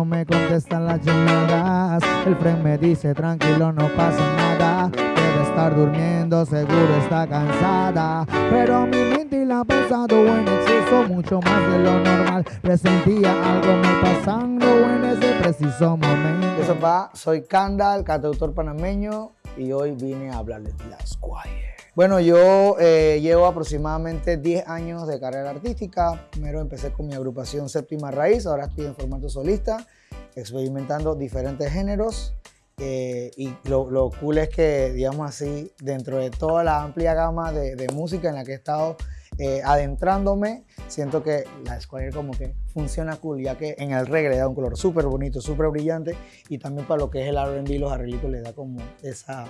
no me contestan las llamadas. El friend me dice tranquilo, no pasa nada. Debe estar durmiendo, seguro está cansada. Pero mi mente la ha pasado en exceso, mucho más de lo normal. Presentía algo me pasando en ese preciso momento. Eso va, soy Candal, cantautor panameño y hoy vine a hablarles de la Squire. Bueno, yo eh, llevo aproximadamente 10 años de carrera artística. Primero empecé con mi agrupación Séptima Raíz, ahora estoy en formato solista, experimentando diferentes géneros. Eh, y lo, cool es que, digamos así, dentro de toda la amplia gama de, música en la que he estado eh, adentrándome, siento que la Squire como que funciona cool, ya que en el reggae le da un color súper bonito, súper brillante, y también para lo que es el R&B, los arreglitos le da como esa,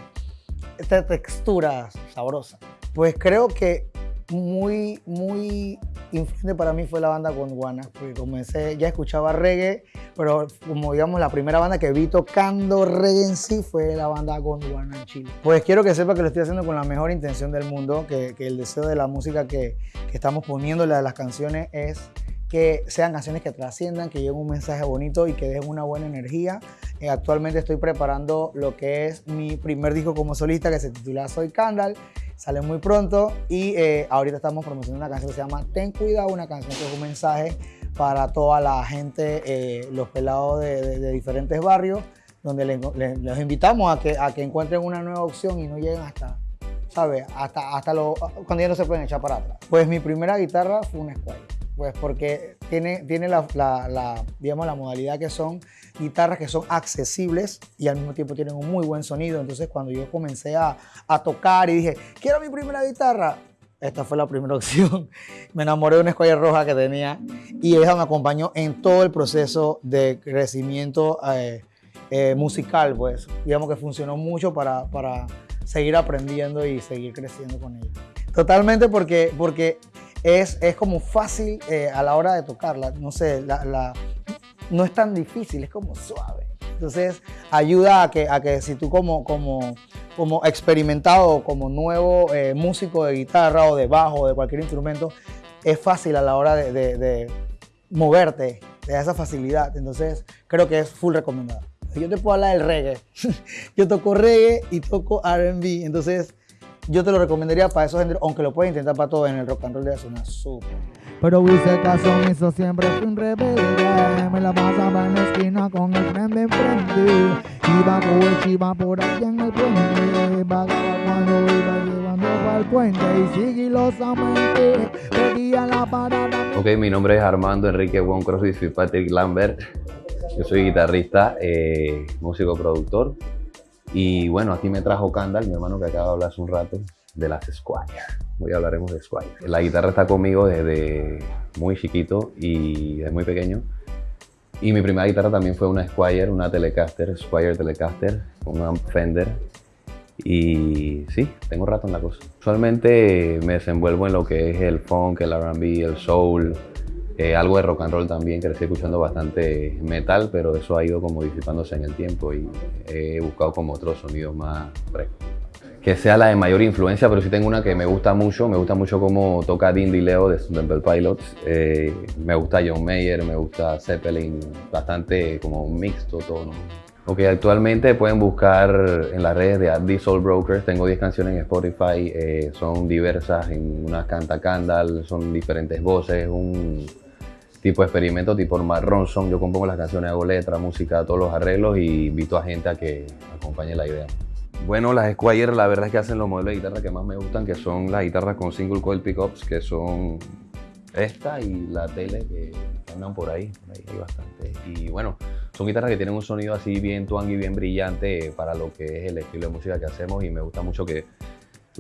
esta textura sabrosa. Pues creo que muy, muy influyente para mí fue la banda Gondwana, porque comencé, ya escuchaba reggae, pero como digamos la primera banda que vi tocando reggae en sí fue la banda Gondwana en Chile. Pues quiero que sepa que lo estoy haciendo con la mejor intención del mundo, que, el deseo de la música que, que estamos poniéndole a las canciones es que sean canciones que trasciendan, que lleven un mensaje bonito y que dejen una buena energía. Eh, actualmente estoy preparando lo que es mi primer disco como solista que se titula Soy Candal. Sale muy pronto y eh, ahorita estamos promocionando una canción que se llama Ten Cuidado, una canción que es un mensaje para toda la gente, eh, los pelados de, diferentes barrios, donde les, invitamos a que, a que encuentren una nueva opción y no lleguen hasta, ¿sabes? Hasta, hasta lo, cuando ya no se pueden echar para atrás. Pues mi primera guitarra fue una escuela pues porque tiene, tiene la, digamos, la modalidad que son guitarras que son accesibles y al mismo tiempo tienen un muy buen sonido. Entonces cuando yo comencé a, tocar y dije, quiero mi primera guitarra, esta fue la primera opción. Me enamoré de una escuela roja que tenía y ella me acompañó en todo el proceso de crecimiento eh, eh, musical, pues digamos que funcionó mucho para, para seguir aprendiendo y seguir creciendo con ella. Totalmente porque, porque es, es como fácil eh, a la hora de tocarla. No sé, la, no es tan difícil, es como suave. Entonces ayuda a que, a que si tú como, como, como experimentado, como nuevo eh, músico de guitarra o de bajo o de cualquier instrumento, es fácil a la hora de, de, de moverte, te esa facilidad. Entonces creo que es full recomendado. Yo te puedo hablar del reggae. Yo toco reggae y toco R&B, entonces yo te lo recomendaría para esos géneros, aunque lo puedes intentar para todo en el rock and roll de una súper. Pero hice caso hizo siempre fui un rebelde Me la pasaba en la esquina con el tren de enfrente. Iba con el chiva por aquí en el puente. Pagaba cuando iba llevando para el puente Y sigilosamente pedía la parada. Ok, mi nombre es Armando Enrique Juan y soy Patrick Lambert. Yo soy guitarrista, eh, músico, productor y bueno, aquí me trajo Candal, mi hermano que acaba de hablar hace un rato, de las Squire. Hoy hablaremos de Squire. La guitarra está conmigo desde muy chiquito y desde muy pequeño. Y mi primera guitarra también fue una Squire, una Telecaster, Squire Telecaster, con un Fender. Y sí, tengo rato en la cosa. Usualmente me desenvuelvo en lo que es el funk, el R&B, el soul, eh, algo de rock and roll también, estoy escuchando bastante metal, pero eso ha ido como disipándose en el tiempo y he buscado como otros sonidos más frescos. Que sea la de mayor influencia, pero sí tengo una que me gusta mucho, me gusta mucho cómo toca Dean Leo de Temple Pilots, eh, me gusta John Mayer, me gusta Zeppelin, bastante como mixto todo, ¿no? Ok, actualmente pueden buscar en las redes de The Soul Brokers. Tengo 10 canciones en Spotify, eh, son diversas, en unas canta Candal, son diferentes voces, un tipo experimento tipo Marron Son. Yo compongo las canciones, hago letra, música, todos los arreglos y invito a gente a que acompañe la idea. Bueno, las Squire la verdad es que hacen los modelos de guitarra que más me gustan, que son las guitarras con single coil pickups, que son esta y la tele que andan por ahí, ahí hay bastante. Y bueno, son guitarras que tienen un sonido así bien twang y bien brillante para lo que es el estilo de música que hacemos y me gusta mucho que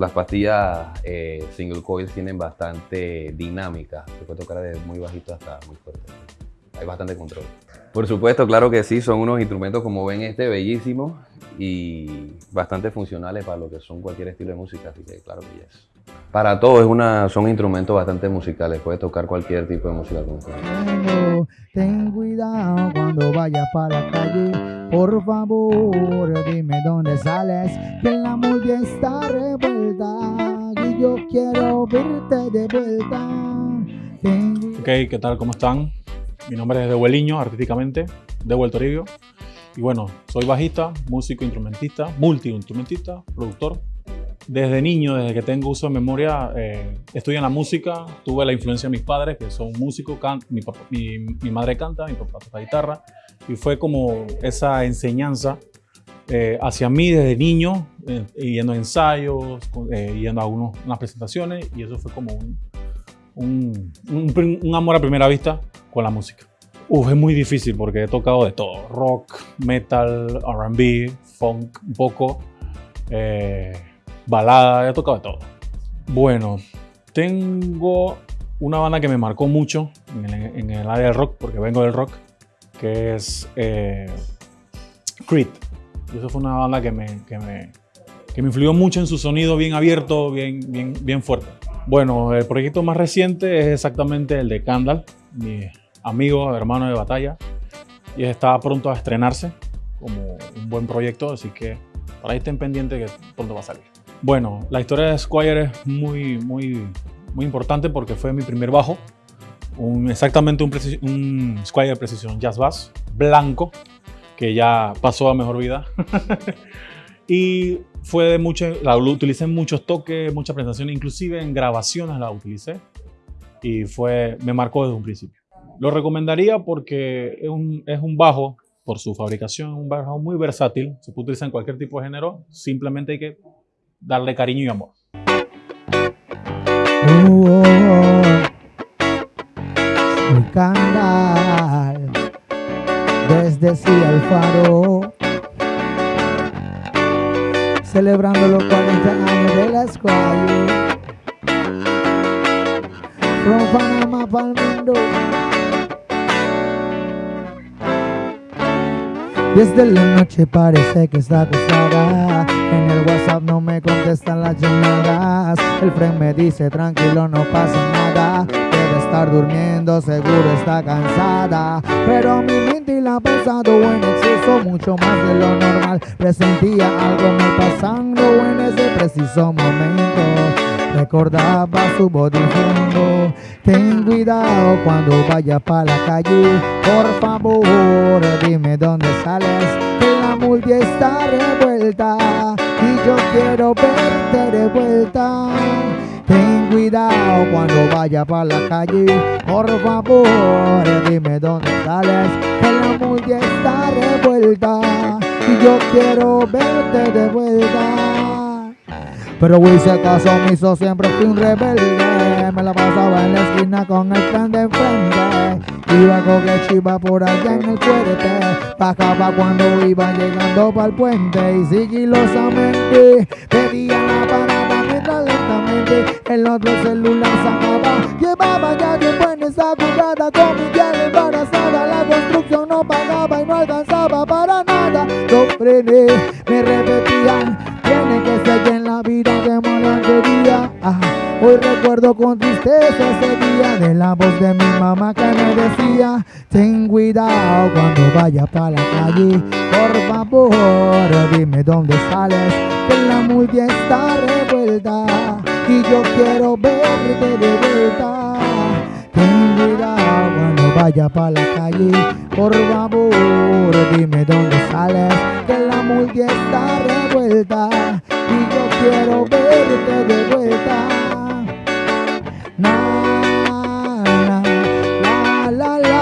las pastillas eh, single coils tienen bastante dinámica, se puede tocar desde muy bajito hasta muy fuerte. Hay bastante control. Por supuesto, claro que sí, son unos instrumentos como ven este, bellísimos y bastante funcionales para lo que son cualquier estilo de música, así que claro que yes. Para todo, es una, son instrumentos bastante musicales, puedes tocar cualquier tipo de música Ten cuidado cuando vayas para la calle, por favor dime dónde sales, que la movie está verte de vuelta. Ok, ¿qué tal? ¿Cómo están? Mi nombre es Deueliño, artísticamente, Deuel el Toribio. Y bueno, soy bajista, músico, instrumentista, multi-instrumentista, productor. Desde niño, desde que tengo uso de memoria, eh, en la música. Tuve la influencia de mis padres, que son músicos. Mi, mi, mi, madre canta, mi papá toca guitarra. Y fue como esa enseñanza eh, hacia mí desde niño, eh, yendo a ensayos, eh, yendo a unos, unas presentaciones, y eso fue como un, un, un, amor a primera vista con la música. Uf, es muy difícil porque he tocado de todo, rock, metal, RB, funk, un poco, balada, he tocado de todo. Bueno, tengo una banda que me marcó mucho en el, en el área del rock, porque vengo del rock, que es Creed. Y eso fue una banda que me, que me, que me influyó mucho en su sonido bien abierto, bien, bien, bien fuerte. Bueno, el proyecto más reciente es exactamente el de Candal, mi amigo, hermano de batalla, y está pronto a estrenarse como un buen proyecto, así que por ahí estén pendientes que pronto va a salir. Bueno, la historia de Squire es muy, muy, muy importante porque fue mi primer bajo, un, exactamente un, un Squire Precision Jazz Bass blanco, que ya pasó a mejor vida. y fue de mucho, la utilicé en muchos toques, muchas presentaciones, inclusive en grabaciones la utilicé. Y fue, me marcó desde un principio. Lo recomendaría porque es un, es un bajo, por su fabricación, un bajo muy versátil. Se puede utilizar en cualquier tipo de género. Simplemente hay que darle cariño y amor. Al faro celebrando los 40 años de la escuela from Panama para el mundo. Desde la noche parece que está acostada. En el WhatsApp no me contestan las llamadas. El friend me dice tranquilo no pasa nada. Debe estar durmiendo seguro está cansada. Pero mi la pasado en exceso mucho más de lo normal. Presentía algo me pasando en ese preciso momento. Recordaba su voz diciendo Ten cuidado cuando vaya para la calle. Por favor dime dónde sales. Que la multi está revuelta. Y yo quiero verte de vuelta. Ten cuidado cuando vaya para la calle. Por favor dime dónde sales Que la multi está revuelta. Y yo quiero verte de vuelta. Pero si acaso me hizo siempre fui un rebelde. Me la pasaba en la esquina con el plan de enfrente. Iba con que chiva por allá en el fuerte. Bajaba cuando iba llegando para el puente. Y sigilosamente pedía la parada lentamente el otro celular sacaba Llevaba ya tiempo en esa jugada con mi piel embarazada. La construcción no pagaba y no alcanzaba para nada. Lo frené, me repetían Tiene que ser en la vida de malandería ah, Hoy recuerdo con tristeza ese día De la voz de mi mamá que me decía Ten cuidado cuando vayas para la calle. Por favor dime dónde sales Que la multi está revuelta y yo quiero verte de vuelta. Ten cuidado cuando vaya para la calle, por favor dime dónde sales, que la multi está revuelta y yo quiero verte de vuelta. Na, la, la, la, la.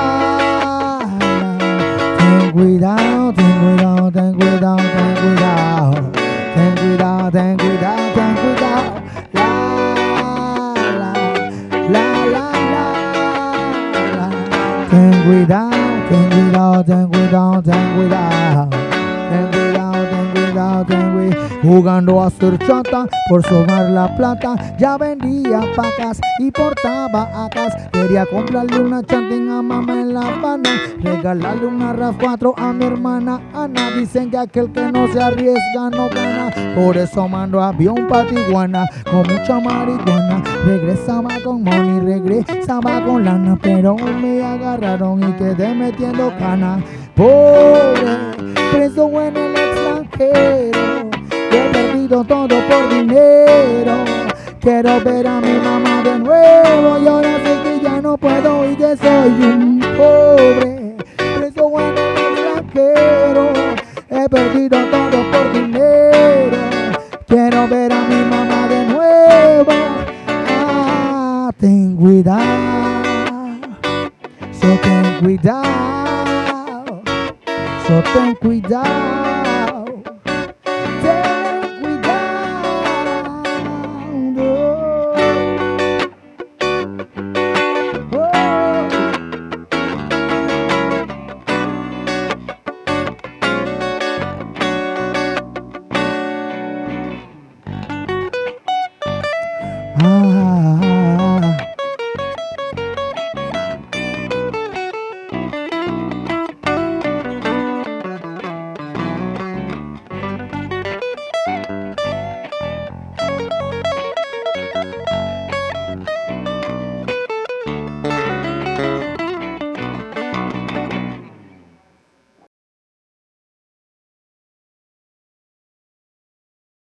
Ten cuidado, ten cuidado, ten cuidado, ten cuidado, ten cuidado, ten cuidado, ten cuidado. Ten cuidado, ten cuidado, ten cuidado. Jugando a ser chata por sobar la plata. Ya vendía pacas y portaba acas. Quería comprarle una chanting a mamá en la Habana. Regalarle una RAV 4 a mi hermana Ana. Dicen que aquel que no se arriesga no gana. Por eso mando avión pa' Tijuana con mucha marihuana. Regresaba con money, regresaba con lana. Pero me agarraron y quedé metiendo cana. Pobre, preso en el extranjero. He perdido todo por dinero. Quiero ver a mi mamá de nuevo y ahora sé que ya no puedo y que soy un pobre. Preso bueno extranjero, he perdido todo